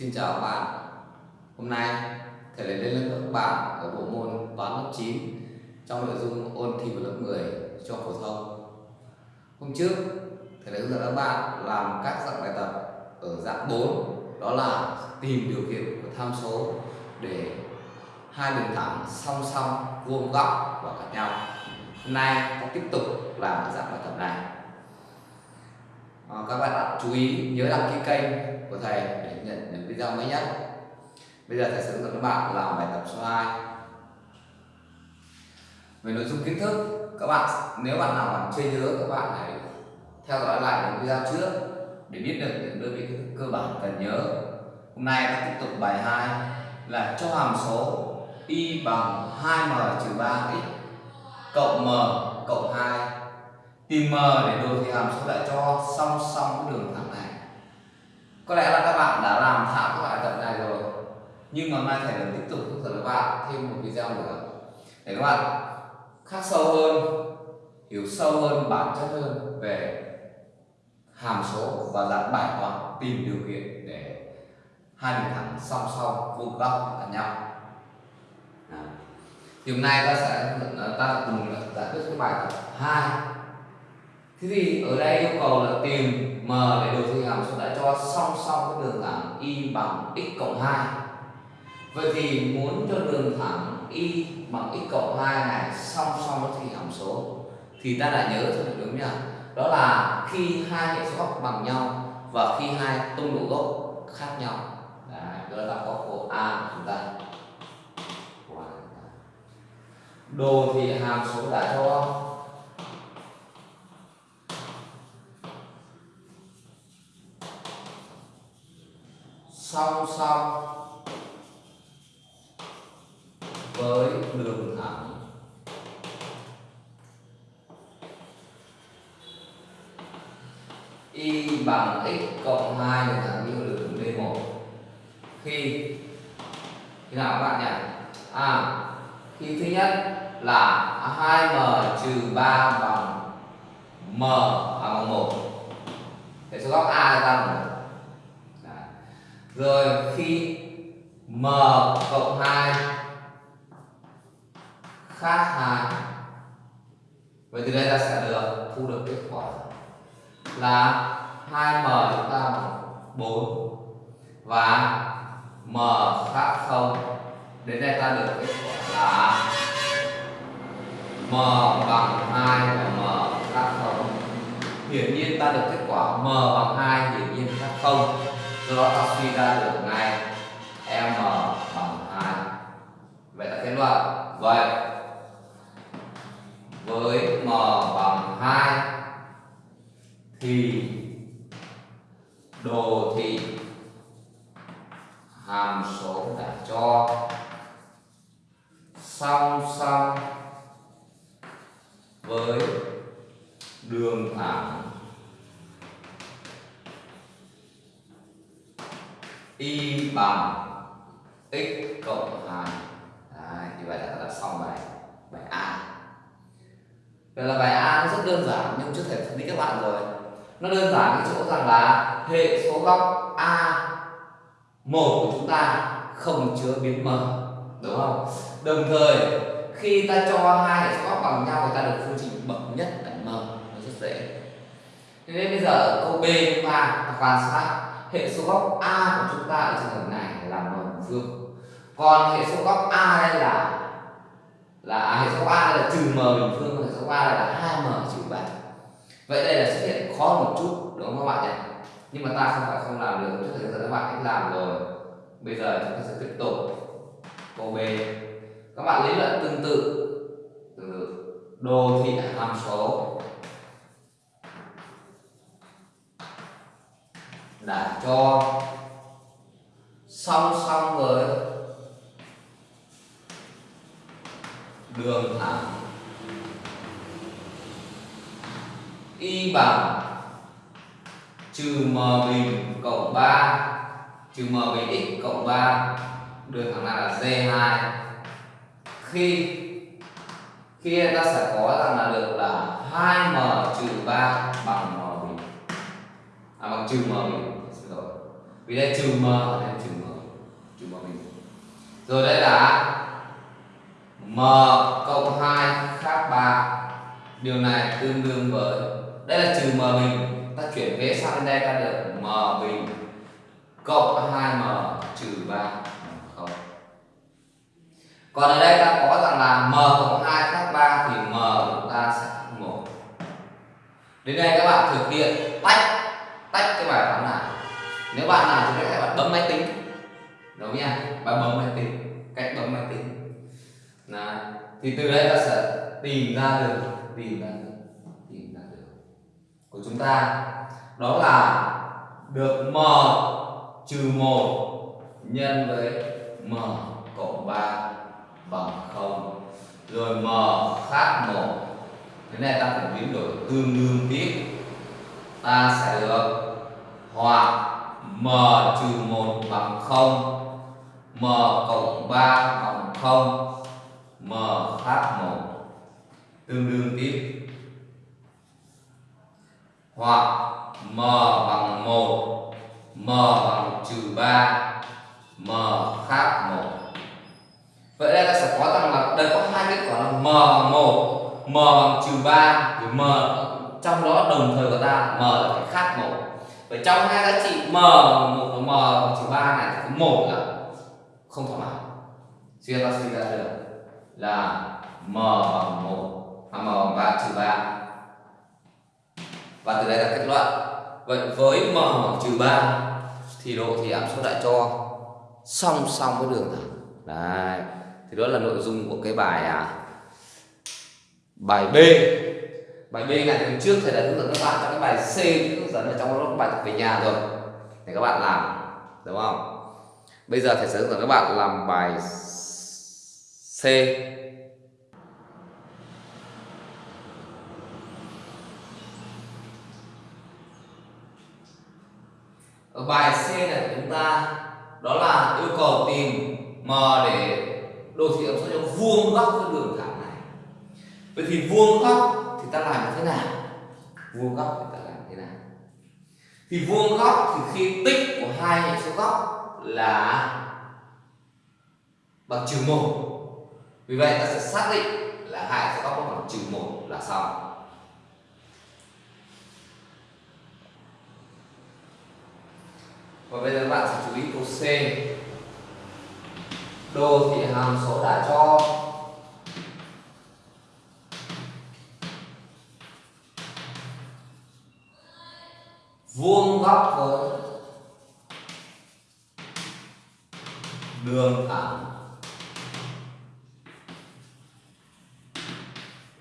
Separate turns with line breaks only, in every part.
Xin chào các bạn. Hôm nay, thầy lại lên lớp các bạn ở bộ môn toán lớp 9 trong nội dung ôn thi vào lớp 10 cho phổ thông. Hôm trước, thầy đã hướng dẫn các bạn làm các dạng bài tập ở dạng 4 đó là tìm điều kiện của tham số để hai đường thẳng song song vuông góc và cạnh nhau. Hôm nay, ta tiếp tục làm dạng bài tập này à, các bạn chú ý nhớ đăng ký kênh của thầy để nhận những video mới nhất. Bây giờ thầy sẽ hướng dẫn các bạn làm bài tập số 2 về nội dung kiến thức các bạn nếu bạn nào còn chưa nhớ các bạn hãy theo dõi lại những video trước để biết được những đơn vị kiến thức cơ bản cần nhớ. Hôm nay ta tiếp tục bài 2 là cho hàm số y bằng 2m trừ 3x cộng m cộng 2 tìm m để đồ thị hàm số lại cho song song cái đường thẳng này? Có lẽ là các bạn đã làm thạo các bài tập này rồi. Nhưng mà mai thầy vẫn tiếp tục hướng dẫn các bạn thêm một video nữa. Để các bạn khắc sâu hơn, hiểu sâu hơn bản chất hơn về hàm số và dạng bài toán tìm điều kiện để hai đường thẳng song song vuông góc cạnh nhau. Thì hôm nay ta sẽ ta cùng giải quyết cái bài tập hai thế thì ở đây yêu cầu là tìm m để đồ thị hàm số đã cho song song với đường thẳng y bằng x cộng 2 vậy thì muốn cho đường thẳng y bằng x cộng 2 này song song với thì hàm số thì ta đã nhớ cho được đúng nhỉ? Đó là khi hai hệ số góc bằng nhau và khi hai tung độ gốc khác nhau. Đấy, đó là góc có của a của chúng ta. Đồ thị hàm số đã cho song song với đường thẳng. Y bằng x cộng 2 đường thẳng như đường D1 khi khi nào các bạn nhỉ? À khi thứ nhất là 2m trừ 3 bằng m à, bằng 1 hệ số góc a ra bằng 1 rồi khi m cộng 2 khác 2 vậy từ đây ta sẽ được thu được kết quả là 2m chúng ta bằng 4 và m khác 0 đến đây ta được kết quả là m bằng 2 và m khác 0 hiển nhiên ta được kết quả m bằng 2 hiển nhiên khác 0 do đó ta suy ra được ngay m bằng 2 vậy ta kết luận vậy. Với m bằng 2 thì đồ thị hàm số đã cho. Song song với đường thẳng y bằng x cộng 2 Đấy, như vậy là ta đã xong bài bài A. Vậy là bài A nó rất đơn giản nhưng chưa thể phân tích các bạn rồi. Nó đơn giản cái chỗ rằng là hệ số góc A một của chúng ta không chứa biến m đúng không? Đồng thời khi ta cho hai hệ số góc bằng nhau thì ta được phương trình bậc nhất là m. Nó rất dễ. Nên bây giờ câu B chúng ta quan sát hệ số góc A của chúng ta ở trường hợp này là m à, phương còn hệ số góc A đây là là hệ số góc A là trừ m bình phương hệ số góc A đây là 2m trừ 3 vậy đây là xuất hiện khó một chút, đúng không các bạn nhỉ? Nhưng mà ta không phải không làm được, trước thời gian các bạn cách làm rồi. Bây giờ chúng ta sẽ tiếp tục. Câu B. Các bạn lý luận tương tự. Từ đồ thị hàm số. Là cho song song với đường thẳng. Y bằng trừ m bình cộng 3 trừ m bình x cộng 3 đường thẳng này là d2 khi khi ta sẽ có rằng là được là 2m trừ 3 bằng m bình. À bằng trừ m bình vì đây trừ m ở đây trừ m bình rồi đây là m cộng 2 khác 3 điều này tương đương với, đây là trừ m bình ta chuyển vế sang bên đây, ta được m bình cộng 2m trừ 3 không. Còn ở đây ta có rằng là m cộng 2 khác 3 thì m của ta sẽ 1 đến đây các bạn thực hiện tách tách cái bài toán này nếu bạn làm thì các bạn bấm máy tính. Đúng nha, bạn bấm máy tính, cách bấm máy tính. Là thì từ đây ta sẽ tìm ra được, tìm ra được, tìm ra được của chúng ta. Đó là được m trừ một nhân với m cộng 3 bằng 0 rồi m khác 1 thế này ta phải biến đổi tương đương tiếp. Ta sẽ được hoặc m trừ 1 bằng 0 m cộng 3 bằng 0 m khác 1 tương đương tiếp. Hoặc m bằng 1 m bằng trừ 3 m khác 1 vậy đây ta sẽ có rằng là đây có hai kết quả là m bằng 1 m bằng trừ 3 thì m. Trong đó đồng thời của ta, m là phải khác 1 vậy trong hai giá trị m một và m bằng trừ ba này thì một là không thỏa mãn. Suy ta suy ra được là m bằng một và m bằng ba trừ ba. Và từ đây là kết luận. Vậy với m bằng trừ ba thì độ thì áp suất đại cho song song với đường thẳng. Đấy. Thì đó là nội dung của cái bài à, bài B bài B này hôm trước thầy đã hướng dẫn các bạn trong cái bài C, hướng dẫn ở trong lớp bài tập về nhà rồi, để các bạn làm, đúng không? Bây giờ thầy sẽ hướng dẫn các bạn làm bài C. Ở bài C này của chúng ta, đó là yêu cầu tìm m để đồ thị âm số cho vuông góc với đường thẳng này. Vậy thì vuông góc ta làm như thế nào? Vuông góc thì ta làm thế nào? Thì vuông góc thì khi tích của hai hệ số góc là bằng trừ một. Vì vậy ta sẽ xác định là hai hệ số góc bằng trừ một là xong. Và bây giờ bạn sẽ chú ý câu C. Đồ thị hàm số đã cho vuông góc với đường thẳng.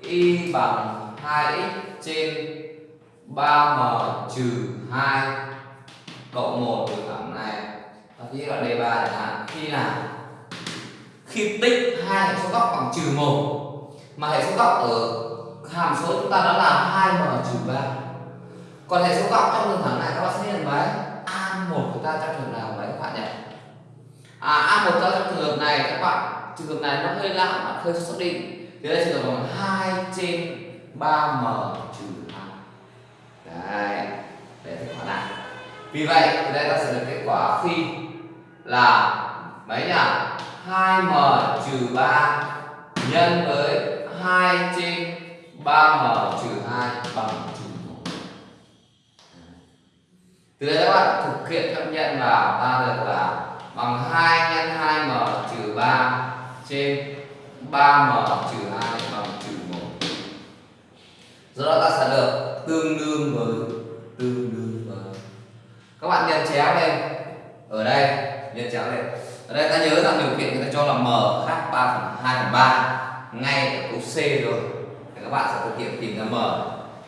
Y bằng 2x trên 3m trừ 2 cộng 1 đường thẳng này. Và khi là đề bài chẳng hạn. Khi nào? Khi tích hai hệ số góc bằng trừ 1 mà hệ số góc ở hàm số chúng ta đó là 2m trừ 3 còn hệ số góc trong đường thẳng này các bạn sẽ nhận mấy a1 của ta trong trường nào mấy các bạn nhỉ? À a1 trong trường hợp này, các bạn, trường hợp này nó hơi lạ mà hơi xác định thì đây trường hợp bằng 2 trên 3m trừ hai đấy, để kết quả này vì vậy, thì đây ta sẽ được kết quả phi là mấy nhỉ? 2m trừ 3 nhân với 2 trên 3m trừ 2 bằng trừ 1 từ đây các bạn thực hiện phép nhận vào ta được là bằng 2 nhân 2m trừ 3 trên 3m trừ 2 bằng trừ 1 do đó ta sẽ được tương đương với, tương đương với. Các bạn nhân chéo lên. Ở đây nhân chéo lên. Ở đây ta nhớ rằng điều kiện người ta cho là m khác 3 phần 2 phần 3 ngay ở câu C rồi. Thì các bạn sẽ thực hiện tìm ra m.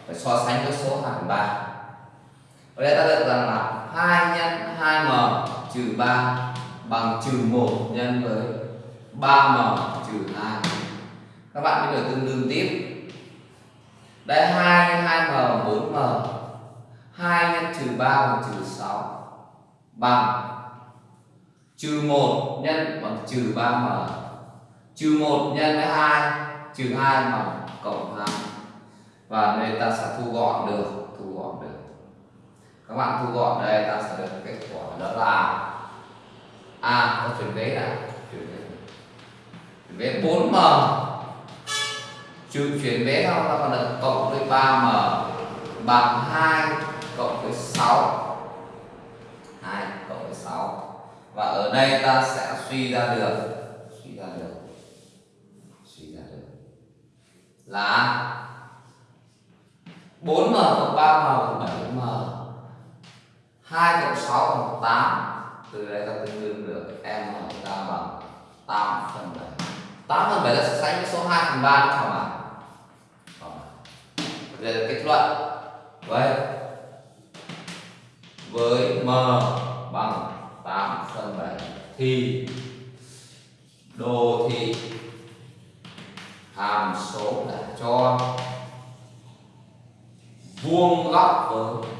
Phải so sánh với số 2 phần 3 ở đây ta được rằng là 2 nhân 2m trừ 3 bằng trừ 1 nhân với 3m trừ 2 các bạn mới được tương đương tiếp. Đây 2 nhân 2m 4m 2 nhân trừ 3 bằng trừ 6 bằng trừ 1 nhân bằng trừ 3m trừ 1 nhân với 2 trừ 2 bằng cộng 2 và đây ta sẽ thu gọn được các bạn thu gọn đây ta sẽ được kết quả đó là a à, có chuyển vế này. Chuyển vế. Vẽ 4m trừ chuyển vế không ta còn được cộng với 3m bằng 2 cộng với 6 2 cộng với 6 và ở đây ta sẽ suy ra được suy ra được suy ra được là 4m cộng 3m cộng 7m 2 cộng 6 bằng 8 từ đây ta tương đương được m ta bằng 8 phần 7 8 phần 7 là sẽ sánh với số 2 phần 3 đúng không ạ? Đây là kết luận. Vậy, với m bằng 8 phần 7 thì đồ thị hàm số đã cho vuông góc với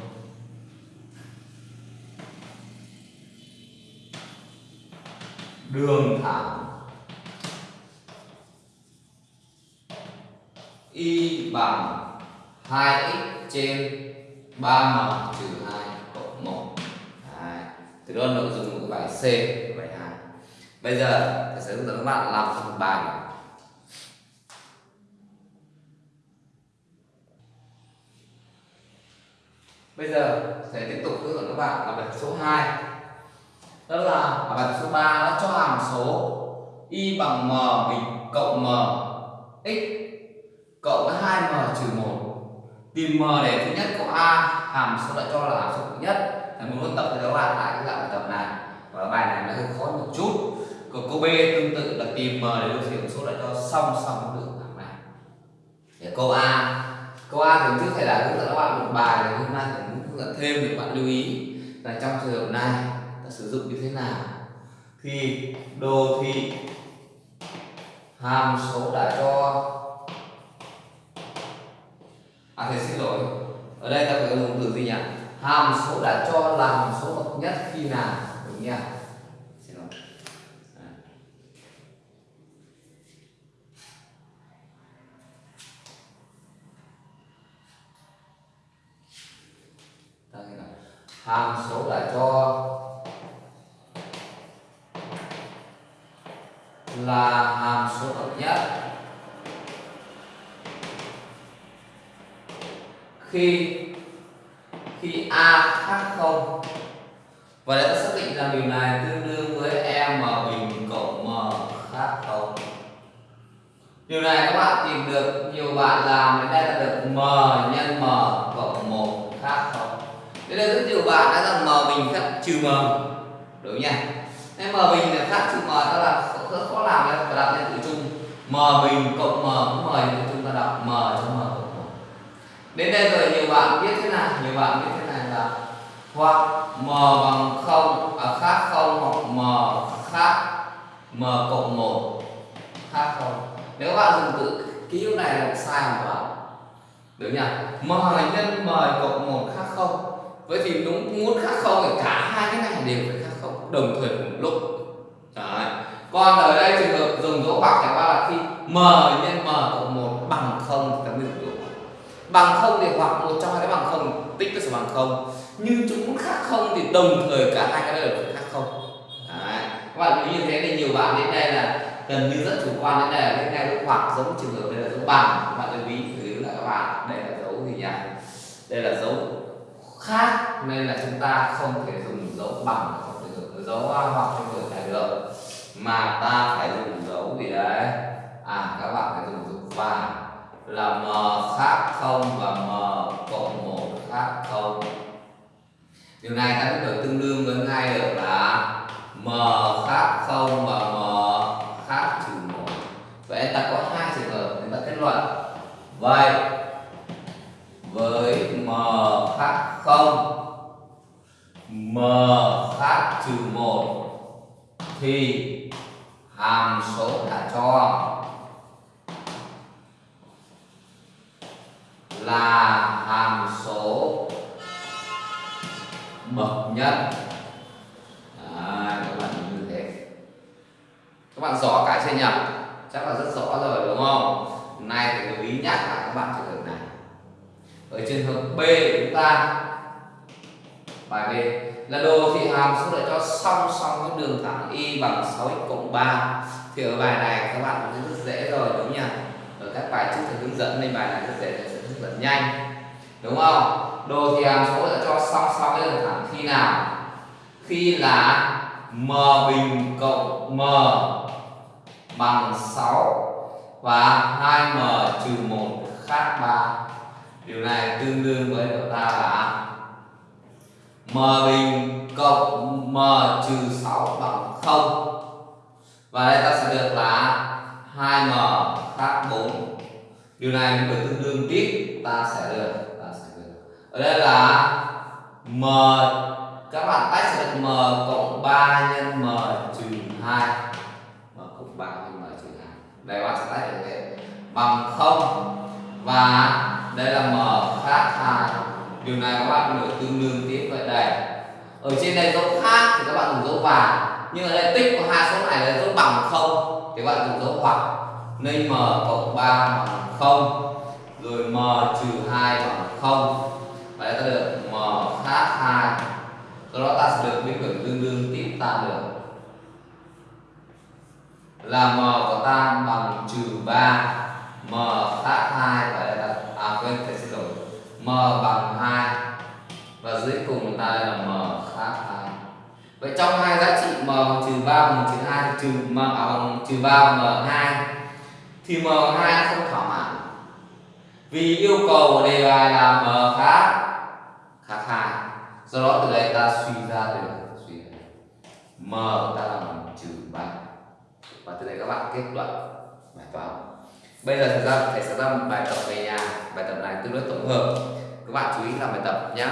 đường thẳng y bằng 2x trên 3m trừ 2 cộng 1 Đấy. Từ đó nội dung của bài C bài 2 Bây giờ thầy sẽ hướng dẫn các bạn làm phần bài. Bây giờ thầy tiếp tục hướng dẫn các bạn làm bài số 2 đó là bài số 3 đã cho hàm số y bằng m bình cộng m x cộng với 2m trừ 1 tìm m để thứ nhất có a, hàm số đã cho là hàm số thứ nhất. Thầy muốn ôn tập thì các bạn lại cái dạng bài tập này. Và bài này nó hơi khó một chút. Còn câu b tương tự là tìm m để được điểm số đã cho song song đường thẳng này. Để câu a câu a thì trước thầy đã hướng dẫn các bạn một bài, hôm nay thầy muốn hướng dẫn thêm để bạn lưu ý. Là trong trường hợp này ta sử dụng như thế nào? Thì đồ thị hàm số đã cho. À thầy xin lỗi. Ở đây ta phải dùng từ gì nhỉ? Hàm số đã cho là hàm số bậc nhất khi nào? Đúng nhỉ? Xin lỗi. À. Ta hàm số đã cho là hàm số bậc nhất. Khi khi a khác không và để ta xác định rằng điều này tương đương với m bình cộng m khác không. Điều này các bạn tìm được, nhiều bạn làm đến đây là được m nhân m cộng một khác không. Đây là rất nhiều bạn đã rằng m bình khác trừ m. Đúng nhỉ? Nên m bình là khác trừ m đó là rất khó làm đấy và đặt lên tự chung. M bình cộng m cũng m thì chúng ta đọc m cho m cộng đến đây rồi nhiều bạn biết thế nào nhiều bạn biết thế này là hoặc m bằng không à, khác không hoặc m khác m cộng một khác không. Nếu các bạn dùng tự ký hiệu này là sai hoàn bạn đúng nhỉ? M nhân m cộng một khác không. Vậy thì đúng muốn khác không thì cả hai cái này đều phải khác không đồng thời cùng lúc còn ở đây trường hợp dùng dấu ngoặc chẳng qua là khi m nhân m cộng một bằng không thì ta mới dùng dấu bằng không thì hoặc một trong hai cái bằng không tích nó sẽ bằng không. Nhưng chúng muốn khác không thì đồng thời cả hai cái đều khác không. Đấy. các bạn như thế thì nhiều bạn đến đây là gần như rất chủ quan đến đây là đến đây dấu hoặc giống trường hợp đây là dấu bằng các bạn lưu ý thử lại các bạn, đây là dấu gì nhỉ đây là dấu khác nên là chúng ta không thể dùng dấu bằng hoặc dấu hoặc trong trường này được mà ta phải dùng dấu gì đấy? À các bạn phải dùng dấu và là m khác không và m cộng một khác không? Điều này ta có thể tương đương với ngay được là m khác không và m khác trừ một. Vậy ta có hai trường hợp chúng ta kết luận. Vậy, với m khác không, m khác trừ một, thì hàm số đã cho. Là hàm số bậc nhất. À, các bạn như thế. Các bạn rõ cái chưa nhỉ? Chắc là rất rõ rồi đúng không? Nay thì lưu ý nhắc lại các bạn trường hợp này. Ở trường hợp B của chúng ta. Bài B là đồ thị hàm số đã cho song song với đường thẳng y bằng 6x cộng 3 thì ở bài này các bạn cũng rất dễ rồi, đúng nhỉ? Ở các bài trước thì hướng dẫn nên bài này rất dễ thầy sẽ hướng dẫn nhanh. Đúng không? Đồ thị hàm số đã cho song song với đường thẳng khi nào? Khi là m bình cộng m bằng 6 và 2m trừ 1 khác 3 điều này tương đương với của ta là m bình cộng m trừ 6 bằng 0 và đây ta sẽ được là 2m khác 4 điều này mình tương đương tiếp, ta sẽ được, ta sẽ được. Ở đây là m, các bạn tách sẽ được m cộng 3 nhân m trừ 2 m cộng 3 nhân m trừ 2 đây bạn sẽ tách được bằng 0 và đây là m khác 2 điều này các bạn được tương đương tiếp vậy đây ở trên đây dấu khác thì các bạn dùng dấu và nhưng ở đây tích của hai số này là dấu bằng không, thì các bạn dùng dấu hoặc nên m cộng 3 bằng không, rồi m trừ hai bằng không. và ta được m khác hai. do đó ta sẽ được biến đổi tương đương tiếp ta được là m của ta bằng trừ ba, m khác hai và đây là à quên m bằng 2 và dưới cùng ta đây là m khác 2 vậy trong hai giá trị m bằng trừ 3 bằng trừ 2 trừ m à, bằng trừ 3 m 2 thì m 2 không thỏa mãn. Vì yêu cầu của đề bài là m khác khác 2 do đó từ đây ta suy ra được suy ra m ta là bằng trừ 3 và từ đây các bạn kết luận bài toán bây giờ thời gian thầy sẽ ra một bài tập về nhà, bài tập này tương đối tổng hợp. Các bạn chú ý làm bài tập nhé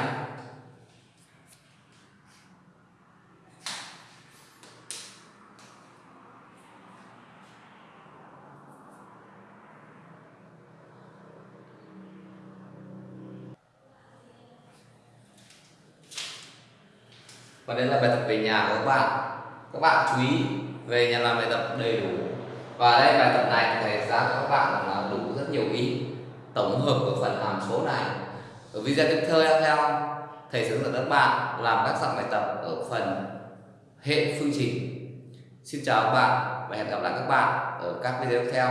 và đây là bài tập về nhà của các bạn. Các bạn chú ý về nhà làm bài tập đầy đủ và đây, bài tập này thầy ra cho các bạn là đủ rất nhiều ý tổng hợp của phần hàm số này. Ở video tiếp theo theo thầy sẽ hướng dẫn các bạn làm các dạng bài tập ở phần hệ phương trình. Xin chào các bạn và hẹn gặp lại các bạn ở các video tiếp theo.